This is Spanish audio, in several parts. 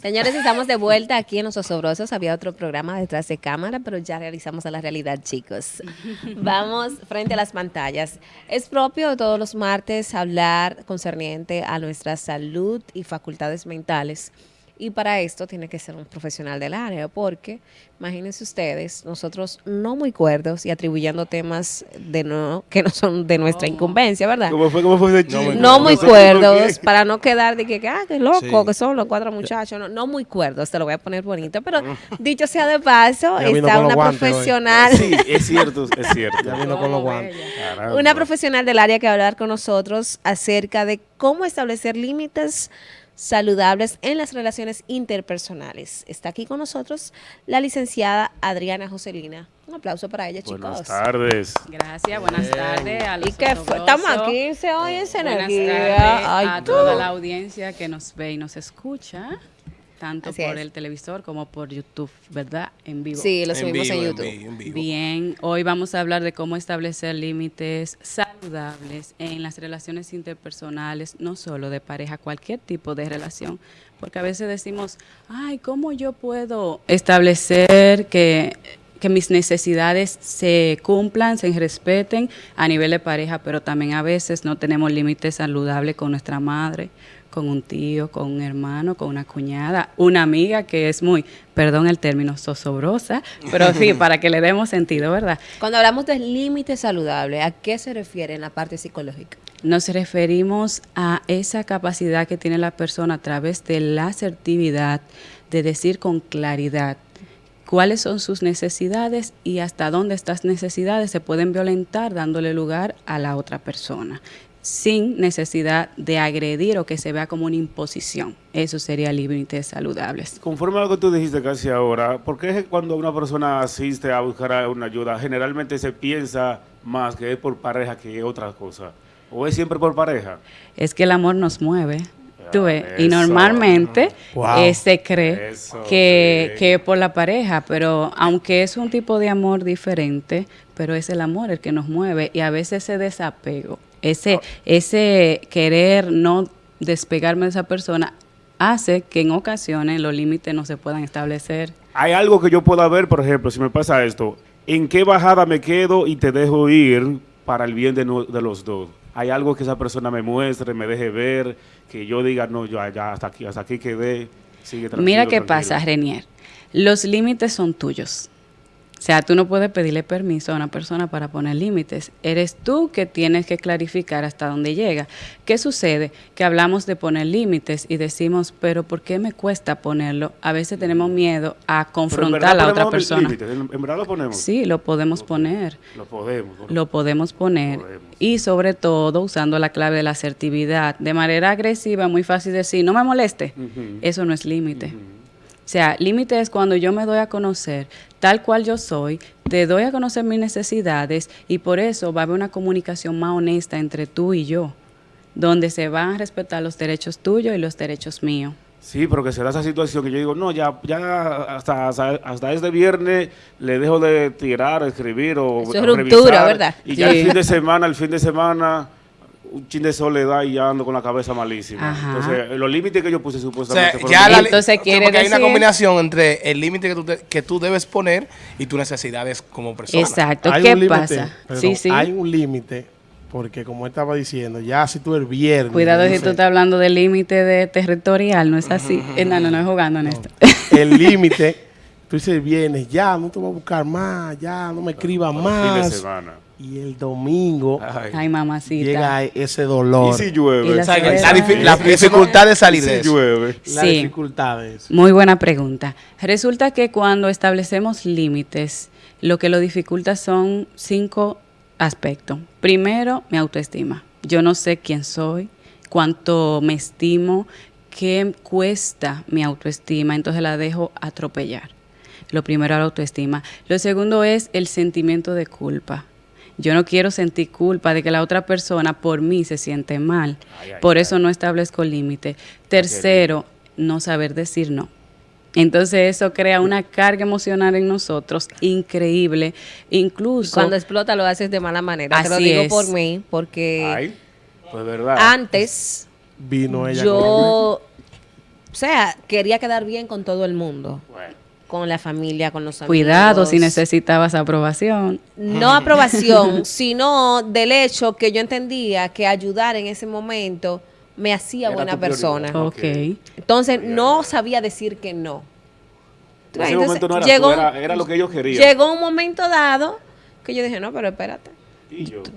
Señores, estamos de vuelta aquí en Los Osobrosos. Había otro programa detrás de cámara, pero ya realizamos a la realidad, chicos. Vamos frente a las pantallas. Es propio todos los martes hablar concerniente a nuestra salud y facultades mentales. Y para esto tiene que ser un profesional del área, porque imagínense ustedes, nosotros no muy cuerdos y atribuyendo temas de no que no son de nuestra incumbencia, ¿verdad? ¿Cómo fue, cómo fue ese chiste? No muy cuerdos, para no quedar de que, ah, qué loco, Sí. que son los cuatro muchachos. No, no muy cuerdos, te lo voy a poner bonito. Pero dicho sea de paso, está una hoy. profesional. Sí, es cierto, es cierto. Ya vino con los guantes. Caramba. Una profesional del área que va a hablar con nosotros acerca de cómo establecer límites saludables en las relaciones interpersonales. Está aquí con nosotros la licenciada Adriana Joselina. Un aplauso para ella, Buenas chicos. tardes. Gracias, buenas tardes a los ¿Y qué fue? Estamos aquí, se oye esa Buenas energía. Ay, a tú. toda la audiencia que nos ve y nos escucha, tanto Así por es. el televisor como por YouTube, ¿verdad? En vivo. Sí, lo En subimos vivo, en en YouTube. vi- en vivo. Bien, hoy vamos a hablar de cómo establecer límites saludables en las relaciones interpersonales, no solo de pareja, cualquier tipo de relación. Porque a veces decimos, ay, ¿cómo yo puedo establecer que, que mis necesidades se cumplan, se respeten a nivel de pareja? Pero también a veces no tenemos límites saludables con nuestra madre, con un tío, con un hermano, con una cuñada, una amiga que es muy, perdón el término, zosobrosa, pero sí, para que le demos sentido, ¿verdad? Cuando hablamos de límites saludables, ¿a qué se refiere en la parte psicológica? Nos referimos a esa capacidad que tiene la persona a través de la asertividad, de decir con claridad cuáles son sus necesidades y hasta dónde estas necesidades se pueden violentar dándole lugar a la otra persona, sin necesidad de agredir o que se vea como una imposición. Eso sería límites saludables. Conforme a lo que tú dijiste casi ahora, ¿por qué cuando una persona asiste a buscar una ayuda, generalmente se piensa más que es por pareja que otra cosa? ¿O es siempre por pareja? Es que el amor nos mueve. Tú ves, y normalmente Wow. eh, se cree Eso, que, sí. que es por la pareja, pero aunque es un tipo de amor diferente, pero es el amor el que nos mueve y a veces ese desapego, ese, ese querer no despegarme de esa persona hace que en ocasiones los límites no se puedan establecer. Hay algo que yo pueda ver, por ejemplo, si me pasa esto, ¿en qué bajada me quedo y te dejo ir para el bien de, no- de los dos? Hay algo que esa persona me muestre, me deje ver, que yo diga, no, yo ya hasta aquí, hasta aquí quedé. Sigue Mira qué tranquilo". pasa, Renier. Los límites son tuyos. O sea, tú no puedes pedirle permiso a una persona para poner límites. Eres tú que tienes que clarificar hasta dónde llega. ¿Qué sucede? Que hablamos de poner límites y decimos, pero ¿por qué me cuesta ponerlo? A veces tenemos miedo a confrontar a la otra persona. límites, En, verdad lo ponemos. Sí, lo podemos poner. Lo podemos. ¿no? Lo podemos poner. Podemos. Y sobre todo usando la clave de la asertividad. De manera agresiva, muy fácil decir, no me moleste. Eso no es límite. Sea, límite es cuando yo me doy a conocer tal cual yo soy, te doy a conocer mis necesidades y por eso va a haber una comunicación más honesta entre tú y yo, donde se van a respetar los derechos tuyos y los derechos míos. Sí, pero que se da esa situación que yo digo, no, ya, ya hasta, hasta, hasta este viernes le dejo de tirar, escribir o Eso es o ruptura, ¿verdad? Y ya el fin de semana, el fin de semana, un chin de soledad y ya ando con la cabeza malísima. Ajá. Entonces, los límites que yo puse O supuestamente sea, fueron ya la, quiere porque hay una combinación entre el límite que tú, te- que tú debes poner y tus necesidades como persona. Exacto. Hay ¿Qué pasa? perdón, Sí, sí. Hay un límite, porque como él estaba diciendo, ya si tú el viernes. Cuidado si tú estás hablando del límite de territorial, no es así. Eh, No, no, no es jugando en esto. El límite, tú dices el viernes, ya no te voy a buscar más, ya no me escribas Fin de más. semana. Y el domingo Ay. Ay, mamacita. llega ese dolor. ¿Y si llueve? Y la la, la dificultad de salir ¿Y de si eso. llueve? Las Sí. dificultades. Muy buena pregunta. Resulta que cuando establecemos límites, lo que lo dificulta son cinco aspectos. Primero, mi autoestima. Yo no sé quién soy, cuánto me estimo, qué cuesta mi autoestima, entonces la dejo atropellar. Lo primero, la autoestima. Lo segundo es el sentimiento de culpa. Yo no quiero sentir culpa de que la otra persona por mí se siente mal. Ay, ay, por ay. eso no establezco límite. Tercero, no saber decir no. Entonces eso crea una carga emocional en nosotros increíble. Incluso Cuando explota lo haces de mala manera. Te lo Así digo es. por mí, porque Ay, pues verdad. antes Vino ella con- yo O sea, quería quedar bien con todo el mundo. Con la familia, con los amigos. Cuidado si necesitabas aprobación. No aprobación, sino del hecho que yo entendía que ayudar en ese momento me hacía Era buena persona. Ok. Ok. Entonces no sabía decir que no. En ese Entonces, momento no era llegó, tú, era, era lo que ellos querían. llegó un momento dado que yo dije, no, pero espérate.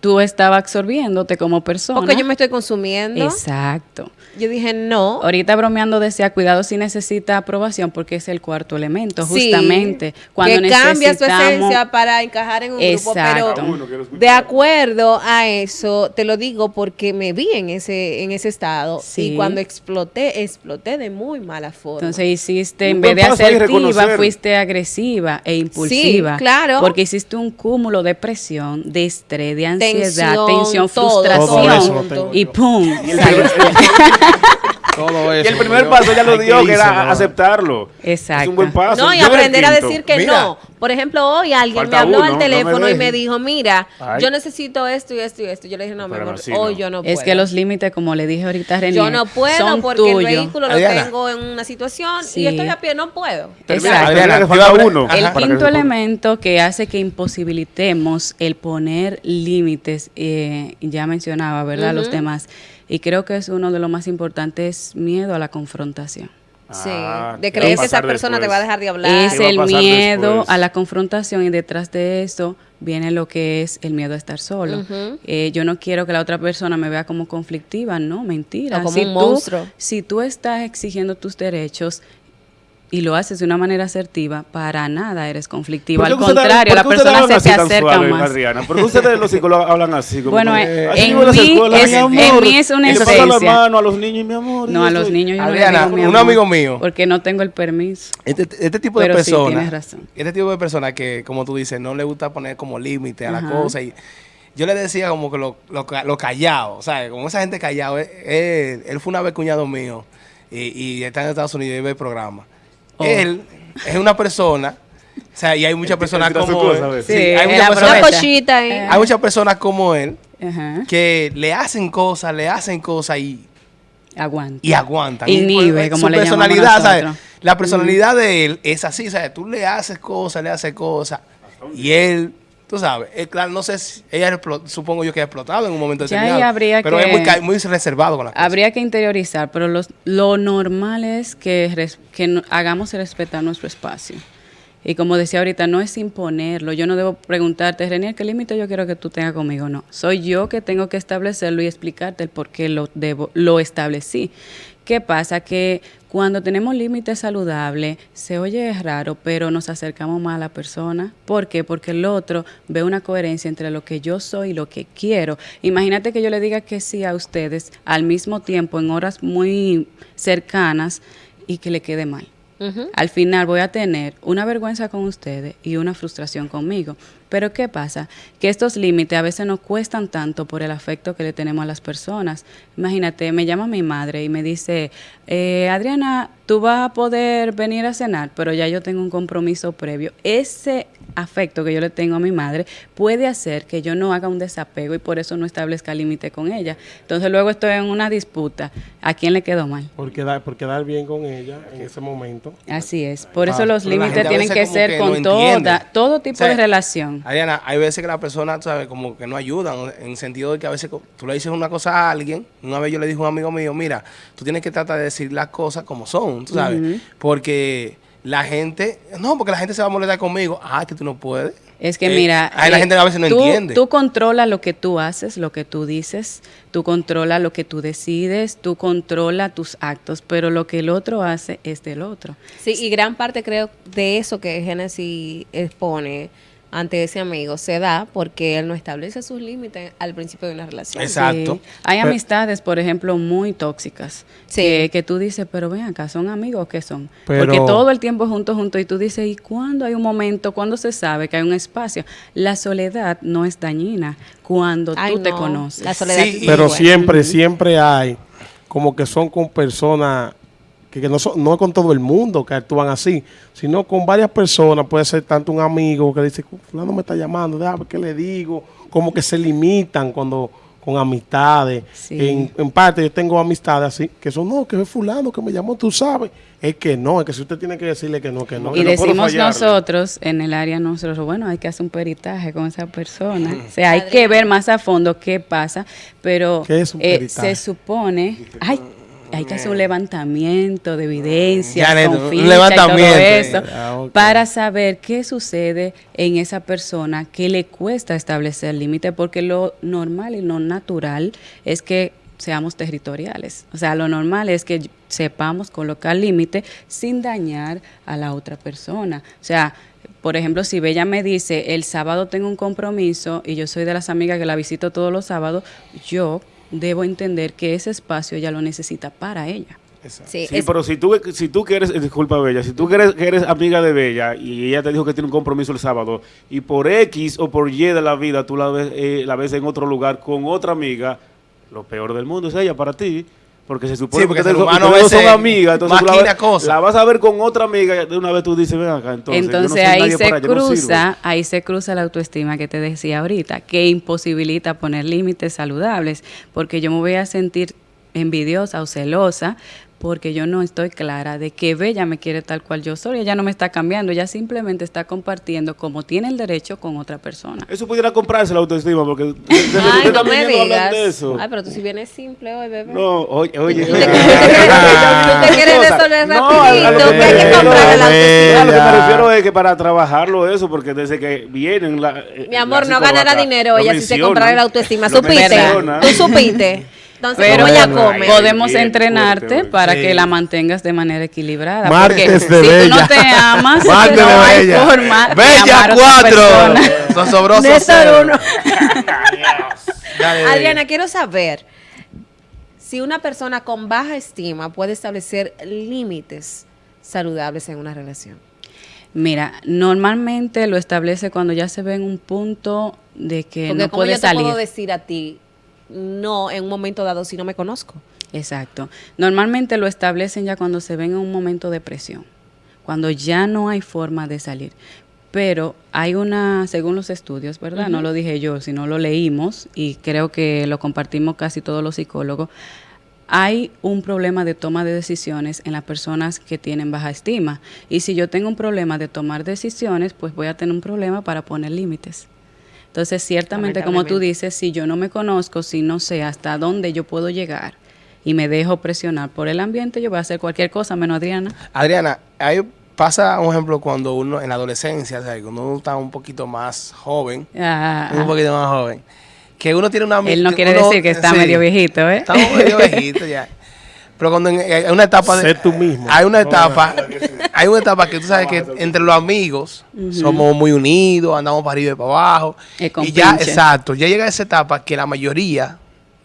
Tú estabas absorbiéndote como persona. Porque yo me estoy consumiendo. Exacto. Yo dije, no. Ahorita bromeando decía, cuidado si necesita aprobación porque es el cuarto elemento, Sí, justamente. Cuando que cambia su esencia para encajar en un grupo. Exacto. Pero quiere escuchar. de acuerdo a eso, te lo digo porque me vi en ese, en ese estado. Sí. Y cuando exploté, exploté de muy mala forma. Entonces hiciste, en vez de asertiva, fuiste agresiva e impulsiva. claro. Porque hiciste un cúmulo de presión, de estrés, de ansiedad, Tensión, frustración. y. ¡pum! Y el. Todo y el primer paso ya lo hay dio, que era ¿no? aceptarlo. Exacto. Es un buen paso. No, y aprender a decir que Mira. no. Por ejemplo, hoy alguien Falta me habló uno, al no me teléfono y me dijo, mira, Ay. yo necesito esto y esto y esto. Yo le dije, no, mi Pero amor, así hoy no. yo no puedo. Es que los límites, como le dije ahorita a René, Yo no puedo son porque el vehículo lo tengo en una situación Sí. y estoy a pie, no puedo. Exacto. Adriana, uno. Ajá. El que quinto elemento que hace que imposibilitemos el poner límites, eh, ya mencionaba, ¿verdad? Los demás. Y creo que es uno de los más importantes, miedo a la confrontación. Sí, Ah, de ¿qué va creer que esa persona te va a dejar de hablar. Es ¿Qué va a el miedo después? a la confrontación y detrás de eso viene lo que es el miedo a estar solo. Eh, yo no quiero que la otra persona me vea como conflictiva, no, mentira. O como si un tú, monstruo. Si tú estás exigiendo tus derechos y lo haces de una manera asertiva, para nada eres conflictivo. ¿Por Al contrario, la persona se te acerca suave, más. Adriana? ¿Por qué ustedes los psicólogos hablan así? Como Bueno, eh, así en mí escuelas, es- mi amor, en mí es una se pasa la esencia. mano a los niños, mi amor. No, a los niños yo Adriana, no le digo, mi un amor, amigo mío. Porque no tengo el permiso. Este, este tipo de Pero sí, personas, tienes razón. este tipo de personas que, como tú dices, no le gusta poner como límite a la Ajá. cosa. Y yo le decía como que lo, lo, lo callado, ¿sabes? Como esa gente callado. Él, él- él fue una vez cuñado mío y, y está en Estados Unidos y ve el programa. Oh. Él es una persona, o sea, y hay muchas personas como cosa, él. Sí, Sí, hay muchas personas, hay muchas como él que le hacen cosas, le hacen cosas y, Aguanta. y aguantan. Inhibe, Y, pues, como su le personalidad, ¿sabes? La personalidad de él es así, ¿sabes? Tú le haces cosas, le haces cosas y él, tú sabes, él, claro, no sé si ella supongo yo que ha explotado en un momento Ya determinado, pero que- es muy, muy reservado con cosas. Habría que interiorizar, pero los- lo normal es que, res- que no- hagamos respetar nuestro espacio. Y como decía ahorita, no es imponerlo. Yo no debo preguntarte, Renier, ¿qué límite yo quiero que tú tengas conmigo? No. Soy yo que tengo que establecerlo y explicarte el por qué lo, debo, lo establecí. ¿Qué pasa? Que cuando tenemos límites saludables, se oye raro, pero nos acercamos más a la persona. ¿Por qué? Porque el otro ve una coherencia entre lo que yo soy y lo que quiero. Imagínate que yo le diga que sí a ustedes al mismo tiempo, en horas muy cercanas, y que le quede mal. Al final voy a tener una vergüenza con ustedes y una frustración conmigo. Pero ¿qué pasa? Que estos límites a veces nos cuestan tanto por el afecto que le tenemos a las personas. Imagínate, me llama mi madre y me dice, eh, Adriana, tú vas a poder venir a cenar, pero ya yo tengo un compromiso previo. Ese afecto que yo le tengo a mi madre puede hacer que yo no haga un desapego y por eso no establezca límite con ella. Entonces luego estoy en una disputa. ¿A quién le quedó mal? Por quedar, por quedar bien con ella en ese momento. Así es. Por Ah, eso los la límites tienen que ser que con no toda, todo tipo O sea, de relación. Ariana, hay veces que las personas, ¿sabes? Como que no ayudan, en el sentido de que a veces tú le dices una cosa a alguien. Una vez yo le dije a un amigo mío, mira, tú tienes que tratar de decir las cosas como son, tú sabes. Porque la gente, no, porque la gente se va a molestar conmigo. Ah, que tú no puedes. Es que Eh, mira, ahí la gente a veces no tú, entiende. Tú controlas lo que tú haces, lo que tú dices, tú controlas lo que tú decides, tú controlas tus actos, pero lo que el otro hace es del otro. Sí, y gran parte creo de eso que Genesis expone ante ese amigo se da porque él no establece sus límites al principio de una relación. Exacto. Sí. Hay Pero- amistades, por ejemplo, muy tóxicas. Sí. Que, que tú dices, pero ven acá, ¿son amigos o qué son? Pero- Porque todo el tiempo juntos, juntos, y tú dices, ¿y cuándo hay un momento? ¿Cuándo se sabe que hay un espacio? La soledad no es dañina cuando Ay, tú te no, conoces. La soledad Sí, es Pero buena. siempre, siempre hay como que son con personas que, que no son, no es con todo el mundo que actúan así, sino con varias personas, puede ser tanto un amigo que dice, fulano me está llamando, déjame qué le digo, como que se limitan cuando, con amistades. Sí. En, en parte yo tengo amistades así, que son, no, que es fulano que me llamó, tú sabes. Es que no, es que si usted tiene que decirle que no, que no. y decimos nosotros en el área nosotros, bueno, hay que hacer un peritaje con esa persona. O sea, hay que ver más a fondo qué pasa, pero ¿Qué es un eh, se supone, ay, hay que hacer un levantamiento de evidencia, con un y levantamiento. todo eso, Ah, para saber qué sucede en esa persona que le cuesta establecer límite, porque lo normal y lo natural es que seamos territoriales. O sea, lo normal es que sepamos colocar límite sin dañar a la otra persona. O sea, por ejemplo, si Bella me dice, el sábado tengo un compromiso y yo soy de las amigas que la visito todos los sábados, yo debo entender que ese espacio ella lo necesita para ella. Sí, Sí, pero si tú, si tú quieres, eh, disculpa Bella, si tú quieres, que eres amiga de Bella y ella te dijo que tiene un compromiso el sábado y por X o por Y de la vida tú la ves, eh, la ves en otro lugar con otra amiga, lo peor del mundo es ella para ti. Porque se supone Sí, porque que el son- humano son amigas, entonces la, ves- cosas. la vas a ver con otra amiga, de una vez tú dices, ven acá, entonces, yo no Entonces ahí se para ella, yo no sirvo". cruza, ahí se cruza la autoestima que te decía ahorita, que imposibilita poner límites saludables, porque yo me voy a sentir envidiosa o celosa porque yo no estoy clara de que Bella me quiere tal cual yo soy, ella no me está cambiando, ella simplemente está compartiendo como tiene el derecho con otra persona. Eso pudiera comprarse la autoestima, porque Ay, no me digas. de eso. Ay, pero tú si vienes simple hoy, bebé. No, oye, oye. Tú te, quieres, resolver rapidito, que hay que me- comprar la no, autoestima. a lo que me refiero es que para trabajarlo eso, porque desde que vienen la, eh, Mi amor, la no ganará dinero ella si se comprara la autoestima. ¿Supiste? Tú supiste. Entonces, Pero ¿cómo ella come? podemos bien entrenarte fuerte para Sí. que la mantengas de manera equilibrada. Martes porque de si tú Bella. no te amas, Martes no de hay Bella. forma de Bella amar a otra 4. persona. Sosobroso Néstor cero. uno. Dale, Bella. Adriana, quiero saber si una persona con baja estima puede establecer límites saludables en una relación. Mira, normalmente lo establece cuando ya se ve en un punto de que Porque no como puede yo te salir. puedo decir a ti, no en un momento dado si no me conozco. Exacto. Normalmente lo establecen ya cuando se ven en un momento de presión, cuando ya no hay forma de salir. Pero hay una, según los estudios, ¿verdad? No lo dije yo, sino lo leímos y creo que lo compartimos casi todos los psicólogos. Hay un problema de toma de decisiones en las personas que tienen baja estima. Y si yo tengo un problema de tomar decisiones, pues voy a tener un problema para poner límites. Entonces, ciertamente, como tú dices, si yo no me conozco, si no sé hasta dónde yo puedo llegar y me dejo presionar por el ambiente, yo voy a hacer cualquier cosa menos Adriana. Adriana, ahí pasa un ejemplo cuando uno en la adolescencia, o sea, cuando uno está un poquito más joven, Ah, un poquito más joven, que uno tiene una él no quiere uno- decir que está sí, medio viejito, ¿eh? Estamos medio viejitos ya. Pero cuando en, hay una etapa de Sé tú mismo. hay una etapa, hay una etapa que tú sabes que entre los amigos somos muy unidos, andamos para arriba y para abajo. El Y ya, exacto, ya llega esa etapa que la mayoría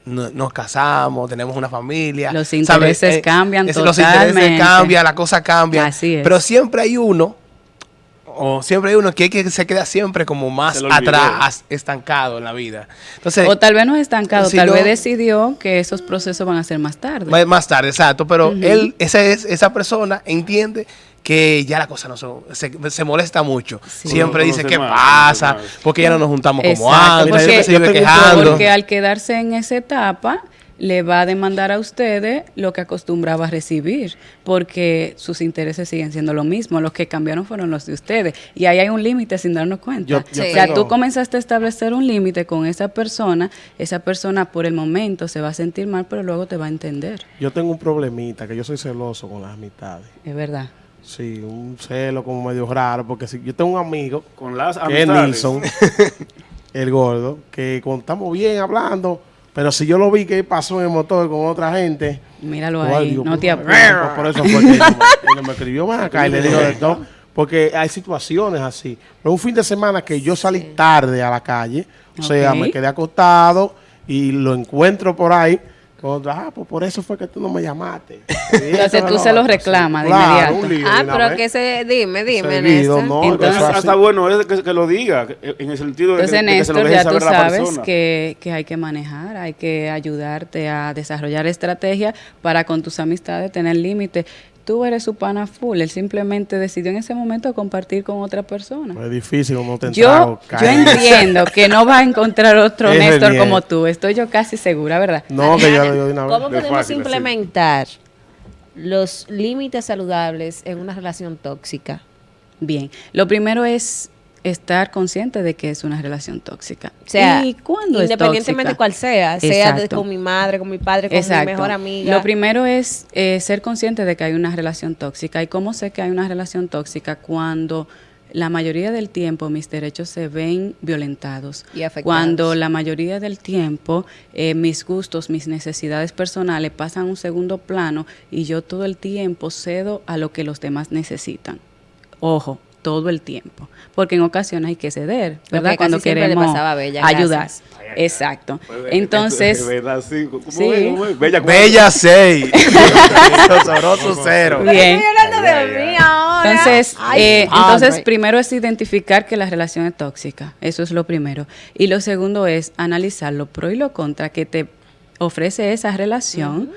no- nos casamos, tenemos una familia. Los ¿sabes? intereses cambian Los intereses cambian, la cosa cambia. Así es. Pero siempre hay uno, o siempre hay uno que, que se queda siempre como más atrás, estancado en la vida. Entonces, O tal vez no es estancado, Si tal no- vez decidió que esos procesos van a ser más tarde. Más, más tarde, exacto. Pero él, esa, es, esa persona entiende que ya la cosa no son, se, se molesta mucho. Sí. Siempre No dice, ¿qué más, pasa? Porque ya no nos juntamos como Exacto, antes. porque- Siempre se. Porque al quedarse en esa etapa, le va a demandar a ustedes lo que acostumbraba a recibir, porque sus intereses siguen siendo lo mismo, los que cambiaron fueron los de ustedes, y ahí hay un límite sin darnos cuenta. Yo- yo o sea, tengo- tú comenzaste a establecer un límite con esa persona, esa persona por el momento se va a sentir mal, pero luego te va a entender, Yo tengo un problemita, que yo soy celoso con las amistades. es verdad. Sí, un celo como medio raro, porque si yo tengo un amigo Con las que es amistades. Nilsson, el gordo, que cuando estamos bien hablando, pero si yo lo vi que pasó en el motor con otra gente, Míralo ahí, digo, no te por, apures. por eso fue que él me, él me escribió más acá y le digo de todo, porque hay situaciones así. Pero un fin de semana que yo salí tarde a la calle, o sea, me quedé acostado y lo encuentro por ahí. Ah, pues por eso fue que tú no me llamaste. Entonces tú se lo reclamas de Claro, inmediato. un lío Ah, pero vez. que se, dime, dime, Seguido, Néstor. ¿no? Entonces-. Hasta bueno es que, que lo diga, en el sentido de que, Entonces, de que se lo Néstor, ya tú saber sabes que, que hay que manejar, hay que ayudarte a desarrollar estrategias para con tus amistades tener límites. Tú eres su pana full. Él simplemente decidió en ese momento compartir con otra persona. Es difícil cuando te Yo, yo entiendo que no va a encontrar otro Es Néstor bien. como tú. Estoy yo casi segura, ¿verdad? No, que yo de una vez. ¿Cómo De podemos fácil, implementar los límites saludables en una relación tóxica? Bien. Lo primero es estar consciente de que es una relación tóxica. O sea, ¿Y cuándo es independientemente tóxica? cuál sea, sea con mi madre, con mi padre, con mi mejor amiga. Lo primero es eh, ser consciente de que hay una relación tóxica. ¿Y cómo sé que hay una relación tóxica? Cuando la mayoría del tiempo mis derechos se ven violentados. Y afectados. Cuando la mayoría del tiempo eh, mis gustos, mis necesidades personales pasan a un segundo plano y yo todo el tiempo cedo a lo que los demás necesitan. Ojo, todo el tiempo. Porque en ocasiones hay que ceder, ¿verdad? que Cuando siempre le queremos pasaba a Bella, ayudar. gracias. Exacto. Entonces, ¿Verdad? Sí. ¿Cómo Sí. es? ¿Cómo es? Bella, Bella 6. Sabroso cero. bien. hablando de mí ahora. Entonces, eh, entonces primero es identificar que la relación es tóxica. Eso es lo primero. Y lo segundo es analizar lo pro y lo contra que te ofrece esa relación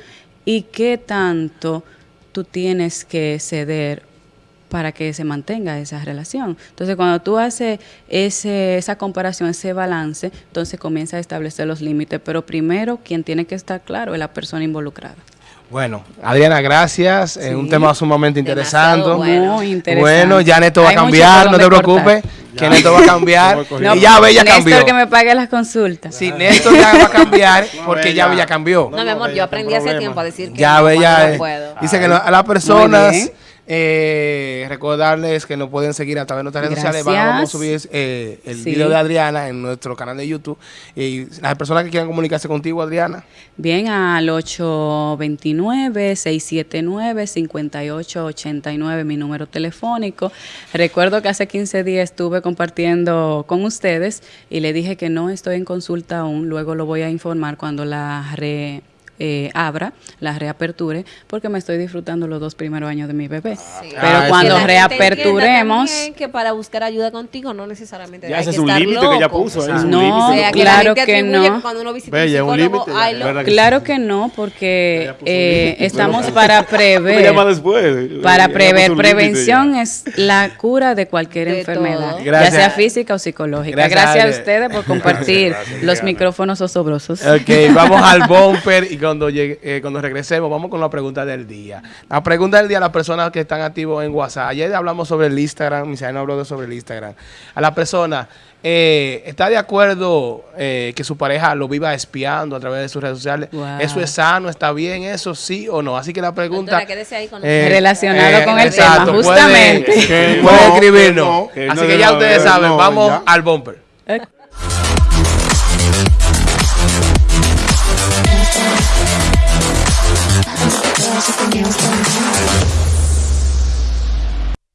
y qué tanto tú tienes que ceder para que se mantenga esa relación. Entonces, cuando tú haces ese, esa comparación, ese balance, entonces comienza a establecer los límites. Pero primero, quien tiene que estar claro es la persona involucrada. Bueno, Adriana, gracias. Es un Sí. tema sumamente interesante. Bueno. Muy interesante. Bueno, ya Neto va a cambiar, no te preocupes, que Neto va a cambiar. Y ya Bella Néstor cambió. que me pague las consultas. Sí, Néstor ya va a cambiar porque ya Bella. Cambió. No, mi amor, yo aprendí hace tiempo a decir que Ya no, Bella no eh, puedo. dice que no- a las personas bien. Eh, recordarles que nos pueden seguir a través de nuestras redes sociales. Vamos a subir eh, el Sí. video de Adriana en nuestro canal de YouTube. Y las personas que quieran comunicarse contigo, Adriana. Bien, al 829-679-5889, mi número telefónico. Recuerdo que hace 15 días estuve compartiendo con ustedes y le dije que no estoy en consulta aún, luego lo voy a informar cuando la re, eh, abra, la reaperture, porque me estoy disfrutando los dos primeros años de mi bebé. Sí. Pero Ah, cuando reaperturemos... que para buscar ayuda contigo no necesariamente Ya hay ese que es un estar límite que ella loco. puso. es un No, que Claro que no. cuando uno visita Bella, un un psicólogo, límite ya. ay, lo- ¿Verdad que Claro que no, porque eh, estamos para Me prever. llama después. Para prever, prevención ya. es la cura de cualquier De enfermedad, ya sea física o psicológica. Gracias, Gracias, a ustedes por compartir Gracias, los micrófonos osobrosos. Ok, vamos al bumper y cuando llegue, eh, cuando regresemos vamos con la pregunta del día. La pregunta del día a las personas que están activos en WhatsApp. Ayer hablamos sobre el Instagram, Misael habló de sobre el Instagram. A la persona, eh, ¿está de acuerdo eh, que su pareja lo viva espiando a través de sus redes sociales? Wow. ¿Eso es sano? ¿Está bien eso? ¿Sí o no? Así que la pregunta... Doctora, ahí con eh, Relacionado con el exacto, tema, puede- justamente. Puede no, escribirnos. que no, Así que no, ya que ustedes no, saben, no, vamos ya. al bumper. just a nail